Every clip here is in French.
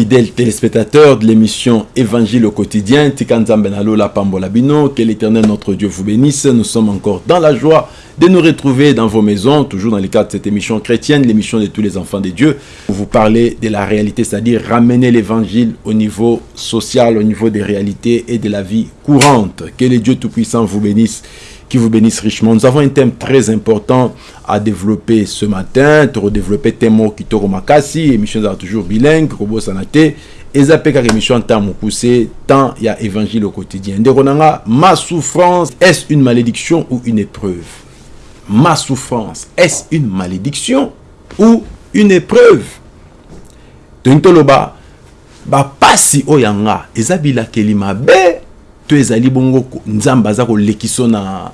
Fidèles téléspectateurs de l'émission Évangile au quotidien, Tikanzambenalo la Pambolabino, que l'éternel notre Dieu vous bénisse. Nous sommes encore dans la joie de nous retrouver dans vos maisons, toujours dans le cadre de cette émission chrétienne, l'émission de tous les enfants de Dieu, pour vous parler de la réalité, c'est-à-dire ramener l'évangile au niveau social, au niveau des réalités et de la vie courante. Que le Dieu Tout-Puissant vous bénisse qui vous bénisse richement. Nous avons un thème très important à développer ce matin. Tu redévelopper Temo Kitoro Makasi, émission toujours bilingue, Robo Sanate. Fait émission tant poussé, tant il y a évangile au quotidien. Ma souffrance, est-ce une malédiction ou une épreuve? Ma souffrance, est-ce une malédiction ou une épreuve? Tontoloba, ba pasi oyanga, ezabila kelima be, to ezali bongo nzamba za ko lekiso na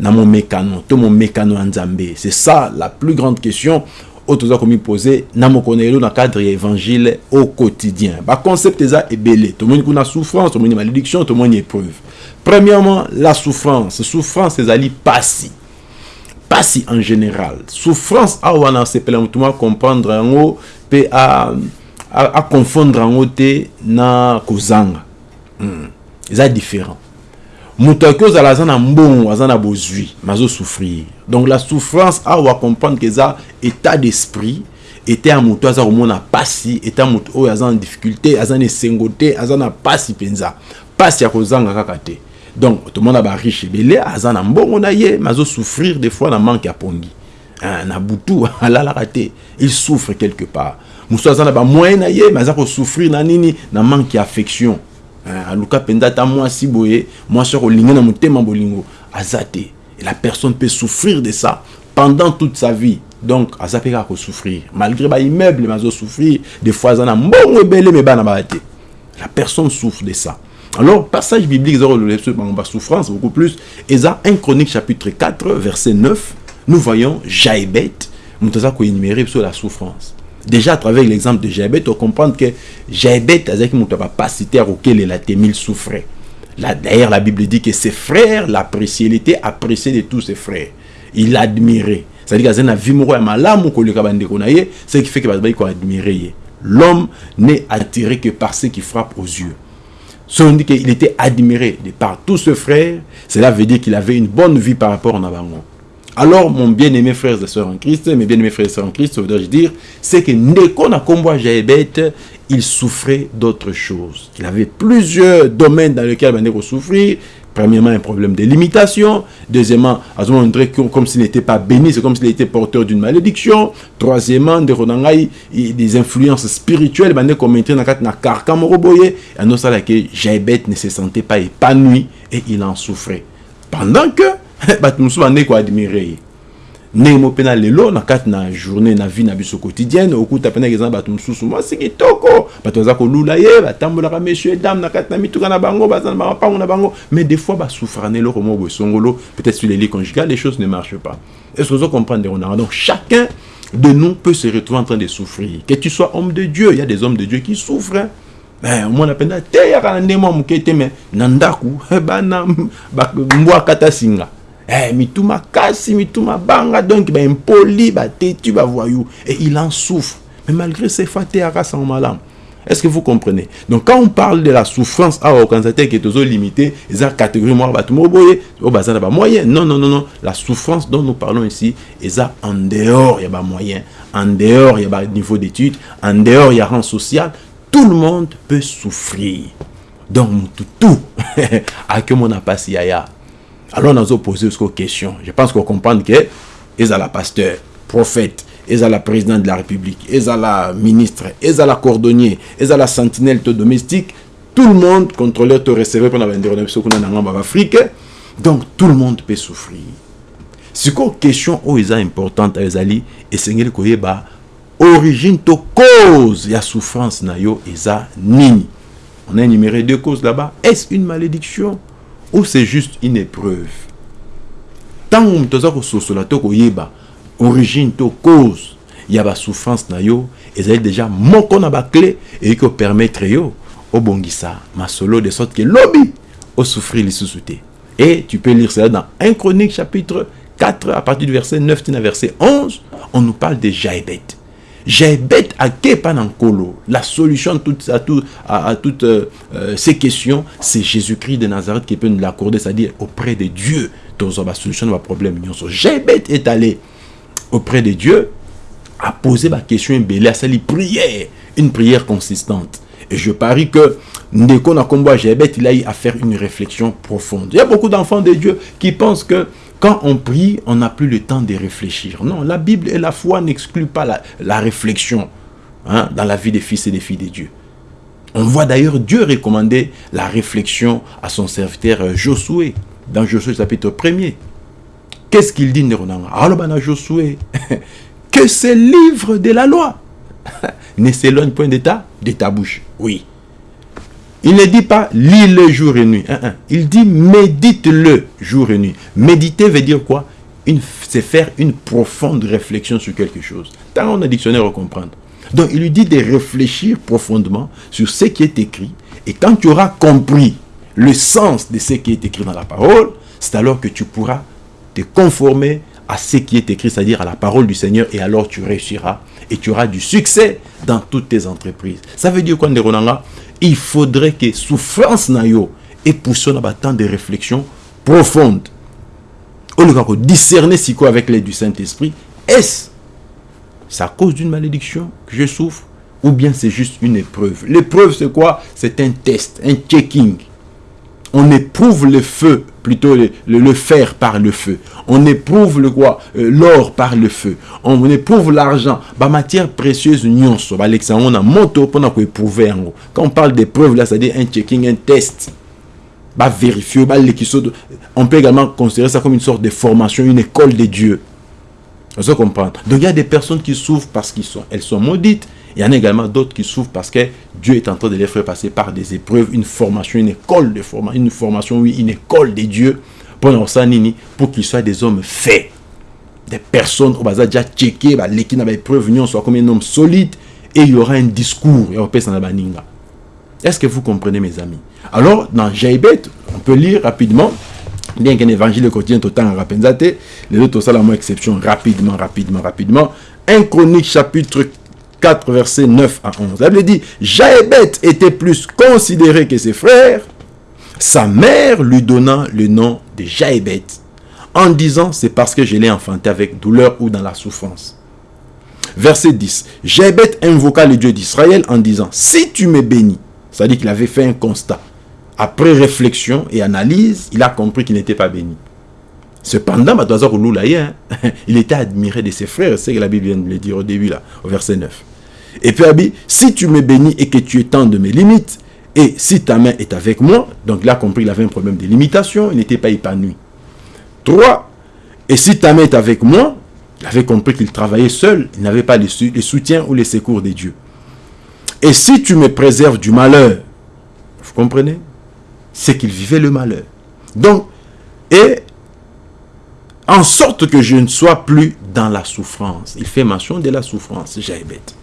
namo mekano tomo mekano ya nzambe. C'est ça la plus grande question oyo toza komipose na mokolo lelo na cadre ya évangile au quotidien. Baconcept eza ebele tomoni kuna souffrance tomoni malédiction tomoni épreuve. Premièrement la souffrance. Souffrance ezali pasi pasi en général. Souffrance ah, awa wana asepela motu moko acomprendre yango mpe aconfondre yango te na kozanga. Hmm. eza différent. Moto aki ozala aza na mbongo aza na bozwi souffrir. Donc la souffrance awa comprendre que eza état d'esprit état ya moto aza komona pasi état moto oyo aza na difficulté aza na esengo te aza na pasi mpenza. Pasi ya kozanga kaka te. Donc tomona bariche ebele aza na mbongo na ye me souffrir des fois na manque ya pongi. Hein, na butu alalaka te. Il souffre quelque part. Mosu aza na bamoyen na ye me aza kosouffrir na nini? Na manque ya affection Hein, aluka mpenza ata mwasi boye mwasi okolinga na motema bolingo aza te et la personne peut souffrir de ça pendant toute sa vie donc aza mpe kaka kosouffrir malgré baimmeuble me azosouffrir des fois na mbongo ebele me bana te la personne souffre de ça alors passage biblique eza kolole so bango basouffrance beaucoup plus eza 1 chronique chapitre 4 verset 9 nous voyons jaebet moto aza koénumérer biso la souffrance déjà à travers l'exemple de Jabet, on comprend que Jabet, avec mon capacité à auquel il a il souffrait. D'ailleurs, la Bible dit que ses frères l'appréciaient, il était apprécié de tous ses frères. Il l'admirait. C'est-à-dire qu'il a malamu ce qui fait que va admirer. L'homme n'est attiré que par ce qui frappe aux yeux. Si on dit qu'il était admiré de par tous ses frères, cela veut dire qu'il avait une bonne vie par rapport à Nabangon. Alors, mon bien-aimé frères et sœurs en Christ, mes bien-aimés frères et sœurs en Christ, voudrais dire, c'est que Jaébet, il souffrait d'autres choses. Il avait plusieurs domaines dans lesquels Neko souffrir. Premièrement, un problème de limitation. Deuxièmement, comme s'il n'était pas béni, c'est comme s'il était porteur d'une malédiction. Troisièmement, des influences spirituelles, comme dans le carcan moroboye. Et nous, ça, que Jaébet ne se sentait pas épanoui et il en souffrait. Pendant que bato mosusu bande koadmire ye. Ndenge na lelo na kati na journée na vie na biso quotidienne okuta mpe na eza bato mosusu mwasi kitoko. Bato baza kolula ye batambolaka monsieur dame na kati na mituka na bango baza na bamapango na bango. Mais des fois basouffra na eloko moko boye songolo. Peut-être sur les lits conjugales les choses ne marchent pas. Est-ce que comprenez on a donc chacun de nous peut se retrouver en train de souffrir. Que tu sois homme de Dieu il y a des hommes de Dieu qui souffrent omwana mpenza teyaka na ndenge mwa moke te me na ndaku bana mbwa kata singa eh, mituma kasi mituma banga donc baimpoli batetu bavoyou et il en souffre. Mais malgré ces fois teyaka sango malamu est-ce que vous comprenez? Donc quand on parle de la souffrance à organisateur qui est toujours limité, ils ont catégorie moi bato moboye, au bazar ba moyen. Non non non non, la souffrance dont nous parlons ici, ils ont en dehors il y a pas moyen, en dehors il y a pas niveau d'études, en dehors il y a rang social, tout le monde peut souffrir. Donc tout tout. À que mon pas yaya alors, on a posé une question. Je pense qu'on comprend que ils la pasteur, prophète, ils la présidente de la République, ils la ministre, ils la cordonnier, ils la sentinelle domestique. Tout le monde contrôleur te recevoir pendant la Afrique. Donc, tout le monde peut souffrir. Une question où ils importante Ezali c'est une origine to cause il y a souffrance na yo eza nini on a énuméré deux causes là-bas est-ce une malédiction ou c'est juste une épreuve. Ntango moto aza kososola to koyeba origine to cause ya basouffrance na yo ezali déjà moko na baclé eyiki kopermettre yo obongisa masolo de sorte que lobi osouffrir lisusu te et tu peux lire cela dans 1 chronique chapitre 4 à partir du verset 9 à verset 11 on nous parle de Jaébet Jaébet à Kepanankolo. La solution à, toutes, à, à, toutes euh, euh, ces questions, c'est Jésus-Christ de Nazareth qui peut nous l'accorder, c'est-à-dire auprès de Dieu. Dans la solution de problème. Jaébet est allé auprès de Dieu, a posé ma question, à sa prière, une prière consistante. Et je parie que Ndeko Nakombo Jaébet, il a eu à faire une réflexion profonde. Il y a beaucoup d'enfants de Dieu qui pensent que quand on prie, on n'a plus le temps de réfléchir. Non, la Bible et la foi n'excluent pas la, réflexion hein, dans la vie des fils et des filles de Dieu. On voit d'ailleurs Dieu recommander la réflexion à son serviteur euh, Josué, dans Josué chapitre 1er. Qu'est-ce qu'il dit, Alors, Josué, que ce livre de la loi ne s'éloigne point de de ta bouche. Oui. Il ne dit pas lis-le jour et nuit. Il dit médite-le jour et nuit. Méditer veut dire quoi? C'est faire une profonde réflexion sur quelque chose. Tant on a dictionnaire à comprendre. Donc il lui dit de réfléchir profondément sur ce qui est écrit. Et quand tu auras compris le sens de ce qui est écrit dans la parole, c'est alors que tu pourras te conformer à ce qui est écrit, c'est-à-dire à la parole du Seigneur, et alors tu réussiras et tu auras du succès dans toutes tes entreprises. Ça veut dire quoi, Il faudrait que souffrance nayo et dans temps de réflexion profonde. On doit discerner si quoi avec l'aide du Saint-Esprit. Est-ce c'est à cause d'une malédiction que je souffre ou bien c'est juste une épreuve? L'épreuve, c'est quoi? C'est un test, un checking on éprouve le feu, plutôt le, fer par le feu. On éprouve le quoi? Euh, L'or par le feu. On éprouve l'argent. Bah, matière précieuse, on a moto pour éprouver. Quand on parle d'épreuve, là, c'est-à-dire un checking, un test. Bah, vérifier, bah, on peut également considérer ça comme une sorte de formation, une école de Dieu. Vous comprendre. Donc, il y a des personnes qui souffrent parce qu'elles sont, sont maudites. Il y en a également d'autres qui souffrent parce que Dieu est en train de les faire passer par des épreuves, une formation, une école de formation, une formation, oui, une école de Dieu pour pour qu'ils soient des hommes faits. Des personnes, on va déjà checker, l'équipe n'a épreuve, soit comme un homme solide et il y aura un discours. Est-ce que vous comprenez, mes amis? Alors, dans Jaibet, on peut lire rapidement, bien qu'un évangile quotidien tout le temps rapenzate, les autres, ça la moins exception, rapidement, rapidement, rapidement. Un chronique chapitre 4, versets 9 à 11. Elle dit, Jaébet était plus considéré que ses frères. Sa mère lui donna le nom de Jaébet, en disant, c'est parce que je l'ai enfanté avec douleur ou dans la souffrance. Verset 10. Jaébet invoqua le Dieu d'Israël en disant, si tu me bénis, c'est-à-dire qu'il avait fait un constat. Après réflexion et analyse, il a compris qu'il n'était pas béni. Cependant, hein, il était admiré de ses frères, c'est que la Bible vient de le dire au début, là, au verset 9. Et puis, Abi, si tu me bénis et que tu étends de mes limites, et si ta main est avec moi, donc là, compris, il avait un problème de limitation, il n'était pas épanoui. 3. Et si ta main est avec moi, il avait compris qu'il travaillait seul, il n'avait pas le, soutien ou les secours de Dieu. Et si tu me préserves du malheur, vous comprenez? C'est qu'il vivait le malheur. Donc, et en sorte que je ne sois plus dans la souffrance. Il fait mention de la souffrance, bête.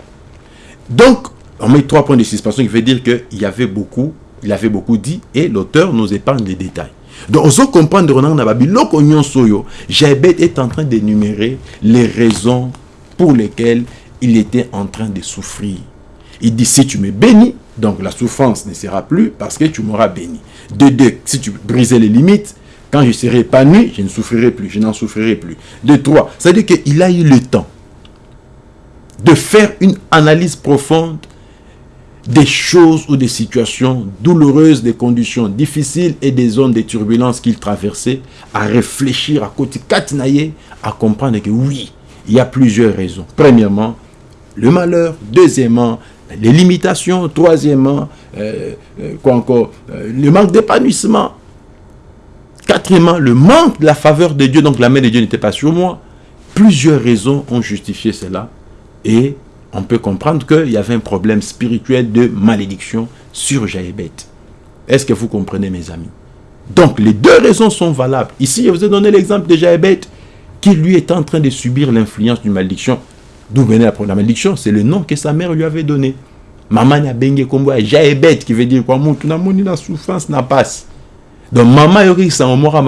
Donc, on met trois points de suspension qui veut dire qu'il y avait beaucoup, il avait beaucoup dit, et l'auteur nous épargne les détails. Donc, on se comprend de Ronan Nababi, l'okonyon soyo, Jaébet est en train d'énumérer les raisons pour lesquelles il était en train de souffrir. Il dit, si tu me bénis, donc la souffrance ne sera plus parce que tu m'auras béni. De deux, si tu brisais les limites, quand je serai épanoui, je ne souffrirai plus, je n'en souffrirai plus. De trois, c'est-à-dire qu'il a eu le temps de faire une analyse profonde des choses ou des situations douloureuses, des conditions difficiles et des zones de turbulence qu'il traversait, à réfléchir, à côté à comprendre que oui, il y a plusieurs raisons. Premièrement, le malheur. Deuxièmement, les limitations. Troisièmement, euh, euh, quoi encore, euh, le manque d'épanouissement. Quatrièmement, le manque de la faveur de Dieu, donc la main de Dieu n'était pas sur moi. Plusieurs raisons ont justifié cela. Et on peut comprendre qu'il y avait un problème spirituel de malédiction sur Jaébet. Est-ce que vous comprenez, mes amis? Donc, les deux raisons sont valables. Ici, je vous ai donné l'exemple de Jaébet, qui lui est en train de subir l'influence d'une malédiction. D'où venait la malédiction? C'est le nom que sa mère lui avait donné. Maman a bengue kombo Jaébet, qui veut dire quoi? Na la souffrance n'a pas. Donc, maman yori sa omora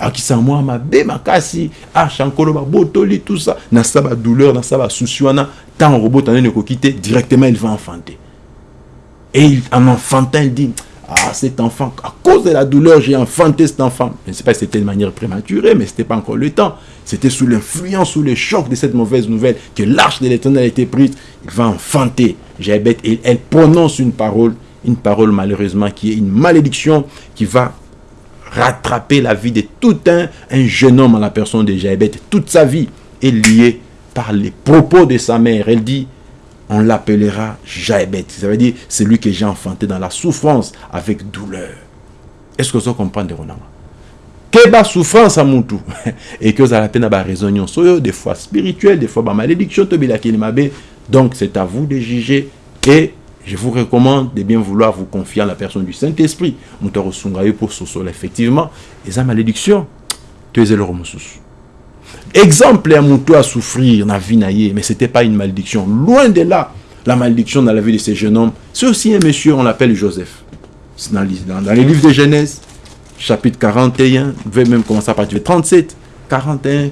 mabe. akisa mwa mabe makasi ashankolo babotoli tout ça na sa badouleur na sa basusi wana ntango kobota nini directement il va enfanter et en enfantin il dit ah, cet enfant, à cause de la douleur, j'ai enfanté cet enfant. Je ne sais pas si c'était de manière prématurée, mais ce n'était pas encore le temps. C'était sous l'influence, sous le choc de cette mauvaise nouvelle que l'arche de l'éternel a été prise. Il va enfanter Jaébet et elle prononce une parole, une parole malheureusement qui est une malédiction qui va rattraper la vie de tout un, un jeune homme à la personne de Jaébet. Toute sa vie est liée par les propos de sa mère. Elle dit, on l'appellera Jaébet. Ça veut dire celui que j'ai enfanté dans la souffrance avec douleur. Est-ce que vous comprenez Que la souffrance à mon tout et que vous avez la peine à raison des fois spirituelle, des fois malédiction, donc c'est à vous de juger et je vous recommande de bien vouloir vous confier à la personne du Saint-Esprit. pour ce effectivement, et sa malédiction, tu es le exemple à Moutou à souffrir la vie mais c'était pas une malédiction. Loin de là la malédiction dans la vie de ces jeunes hommes. C'est aussi un monsieur on l'appelle Joseph. Dans, dans, les livres de Genèse chapitre 41 vous pouvez même commencer à partir de 37 41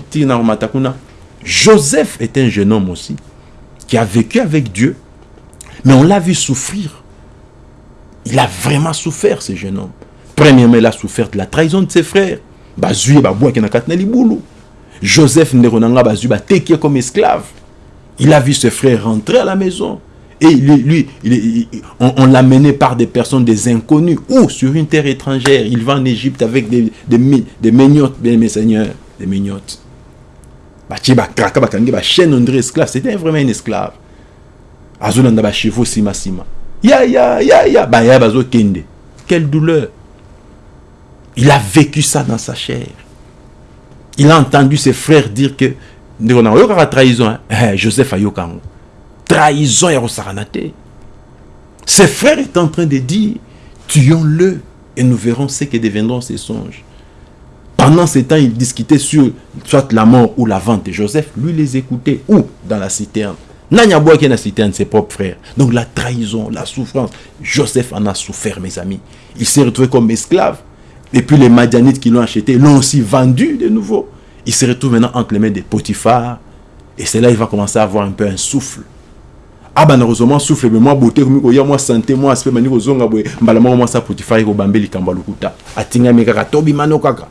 Joseph est un jeune homme aussi qui a vécu avec Dieu mais on l'a vu souffrir il a vraiment souffert ce jeune homme premièrement il a souffert de la trahison de ses frères Joseph Neronanga Bazuba Tekia comme esclave. Il a vu ses frères rentrer à la maison. Et lui, on, l'a mené par des personnes, des inconnus, ou sur une terre étrangère. Il va en Égypte avec des, des, des mignottes, bien mes seigneurs, des mignottes. esclave, c'était vraiment un esclave. Azulanda ba chevaux sima sima. Ya ya ya ya ba ya bazo kende. Quelle douleur. Il a vécu ça dans sa chair il a entendu ses frères dire que trahison hein. eh, Joseph ayokango trahison ya kosakanate ses frères est en train de dire tuons-le et nous verrons ce que deviendront ses songes pendant ce temps, ils discutaient sur soit la mort ou la vente de Joseph. Lui les écoutait où? Dans la citerne. Nanya qui est la citerne, ses propres frères. Donc la trahison, la souffrance. Joseph en a souffert, mes amis. Il s'est retrouvé comme esclave. Et puis les Madianites qui l'ont acheté l'ont aussi vendu de nouveau. Il se retrouve maintenant entre les mains des Potiphar. Et c'est là qu'il va commencer à avoir un peu un souffle. Ah ben heureusement souffle mais moi beauté comme il y a moi santé moi aspect mani ko zonga boy mbala moi ça Potiphar ko bambeli kamba lukuta atinga me kaka tobi mano kaka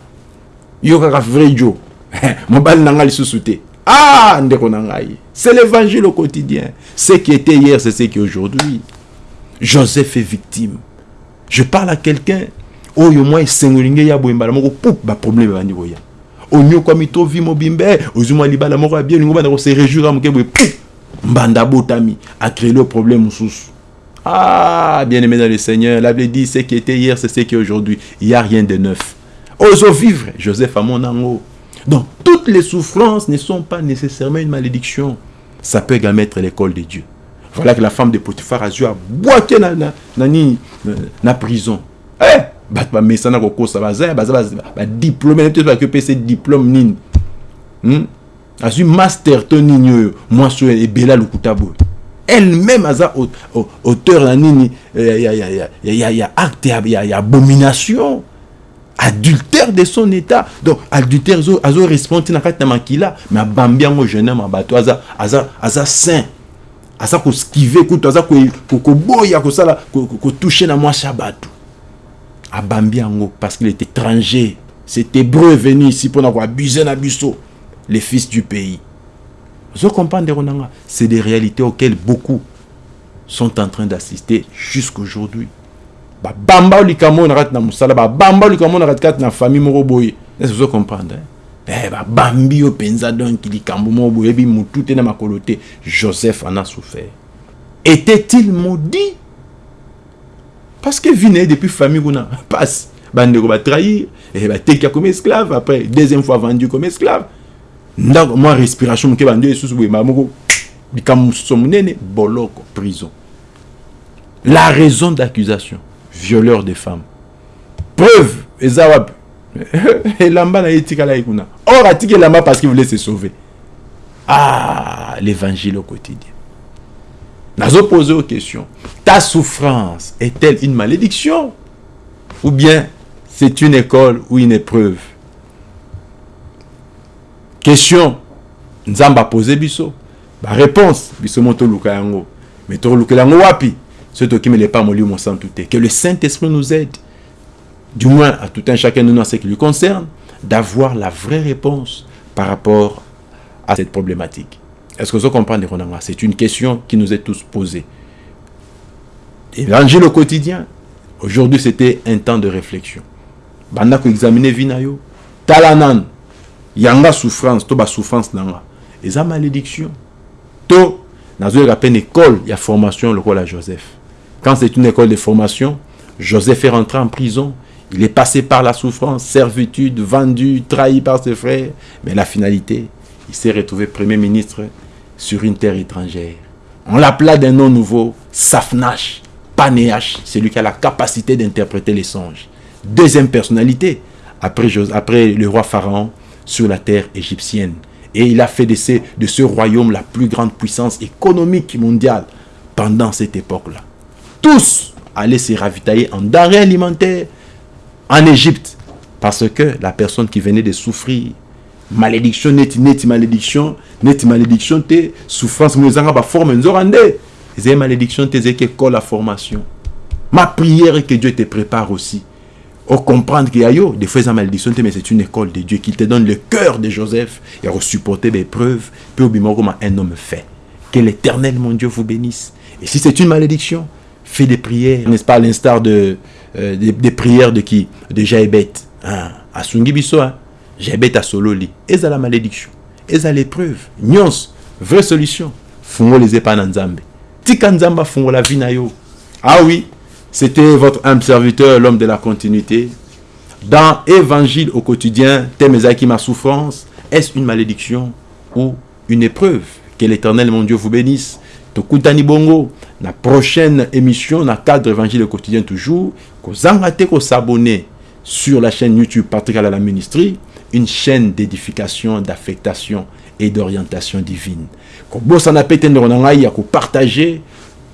yo kaka vrai jo mobali nanga lisusu te ah c'est l'évangile au quotidien. Ce qui était hier c'est ce qui est aujourd'hui. Joseph est victime. Je parle à quelqu'un. Oyo mwa esengoli nge ya boye mbala moko pup baproblème ebandi koya. Onyokwami to vi mobimbe ozwi mwa libala moko bien olingo banda kose réjouir moke boye pup mbanda botami acréé le problème ah bien aimé dans le Seigneur la Bible dit ce qui était hier c'est ce qui est aujourd'hui. Il n'y a rien de neuf. Ozo vivre Joseph à mon ango donc toutes les souffrances ne sont pas nécessairement une malédiction. Ça peut également être l'école de Dieu. Voilà que la femme de Potiphar a dû boiter na, na, na, na, na prison. Eh bato bamesana kokosa baza baza badiplôme te soki opesa diplôme nini azwi master to nini oyo mwasi oyo ebela lokuta boye elle-même aza auteur na nini ya acte ya abomination adultère de son état. Donc adultère azo responde na kati na makila me abambi yango jeune homme bato aza aza aza saint. Aza koskive kutu aza koboya kosala kotouche na mwasi ya bato abambi parce qu'il est étranger. C'est hébreu venu ici pour avoir abusé na les fils du pays. Vous comprenez c'est des réalités auxquelles beaucoup sont en train d'assister jusqu'aujourd'hui bamba likambo na kati na mosala babamba likambo na kati na famille moko boye. Que vous comprenez? Eh babambi yo penza donc likambo moko boye bi mutu te na makolo te. Joseph en a souffert. Était-il maudit? Parce que vine depuis famille kuna passe. Bandeko batrahir batekia comme esclave après deuxième fois vendu comme esclave. Ndako mwa respiration moke bando esusu boye moko likambo mosusu monene boloko prison. La raison d'accusation violeur de femmes. Preuve eza wapi? Elamba na ye etikala ye kuna. Or atiki elamba parce qu'il voulait se sauver. Ah l'évangile au quotidien. Poser aux questions. Ta souffrance est-elle une malédiction? Ou bien c'est une école ou une épreuve? Question. Nzamba posé biso. Ba réponse. Biso moto luka yango. Mais to luka yango wapi ce qui me pas mon sang tout que le Saint-Esprit nous aide du moins à tout un chacun de nous en ce qui lui concerne d'avoir la vraie réponse par rapport à cette problématique. Est-ce que vous comprenez, C'est une question qui nous est tous posée. Évangile au quotidien. Aujourd'hui, c'était un temps de réflexion. Banda ko examiner vinayo. Talanan. Yanga souffrance, to ba souffrance nanga. Et ça malédiction. To nazo peine école, il y a formation le rôle à Joseph. Quand c'est une école de formation, Joseph est rentré en prison. Il est passé par la souffrance, servitude, vendu, trahi par ses frères. Mais la finalité, il s'est retrouvé Premier ministre sur une terre étrangère. On l'appela d'un nom nouveau, Safnash, Panéach, celui qui a la capacité d'interpréter les songes. Deuxième personnalité, après, le roi Pharaon, sur la terre égyptienne. Et il a fait de ce royaume la plus grande puissance économique mondiale pendant cette époque-là. Tous allaient se ravitailler en denrées alimentaires en Égypte. Parce que la personne qui venait de souffrir malédiction neti neti malédiction neti malédiction te souffrance mo ezanga ba forme nzorande c'est malédiction te que la formation. Ma prière est que Dieu te prépare aussi. Au comprendre qu'il y a yo des fois ça malédiction mais c'est une école de Dieu qui te donne le cœur de Joseph et à supporter des preuves. Puis au un homme fait. Que l'éternel mon Dieu vous bénisse. Et si c'est une malédiction fais des prières n'est-ce pas à l'instar de euh, des, prières de qui? De Jaébet hein, à Sungibiso hein. À sololi. À la malédiction. À l'épreuve. Nyons vraie solution. Les epa na nzambe. Tika nzambe la vie na yo ah oui c'était votre âme serviteur l'homme de la continuité. Dans évangile au quotidien thème ma souffrance est-ce une malédiction ou une épreuve? Que l'éternel mon Dieu vous bénisse. Tokutani bongo la prochaine émission na cadre évangile quotidien toujours kozanga te s'abonner sur la chaîne YouTube Patrick à la ministrie une chaîne d'édification, d'affectation et d'orientation divine. kobosana pe te ndeko na ngai ya kopartage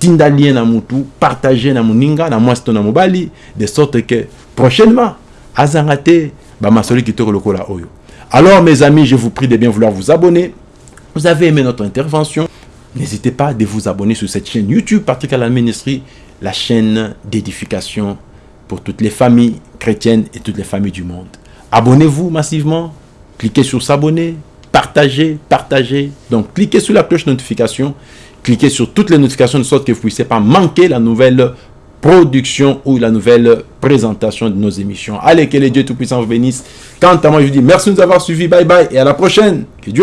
tinda lien na mutu partage na moninga na mwasi de sorte que prochainement azanga te bamasoli kitoko lokola oyo alors mes amis je vous prie de bien vouloir vous abonner. Vous avez aimé notre intervention n'hésitez pas de vous abonner sur cette chaîne YouTube Patrick la Ministry la chaîne d'édification pour toutes les familles chrétiennes et toutes les familles du monde Abonnez-vous massivement, cliquez sur s'abonner, partagez, partagez. Donc, cliquez sur la cloche de notification, cliquez sur toutes les notifications de sorte que vous ne puissiez pas manquer la nouvelle production ou la nouvelle présentation de nos émissions. Allez, que les dieux Tout-Puissant vous bénisse. Quant à moi, je vous dis merci de nous avoir suivis. Bye bye et à la prochaine. Que Dieu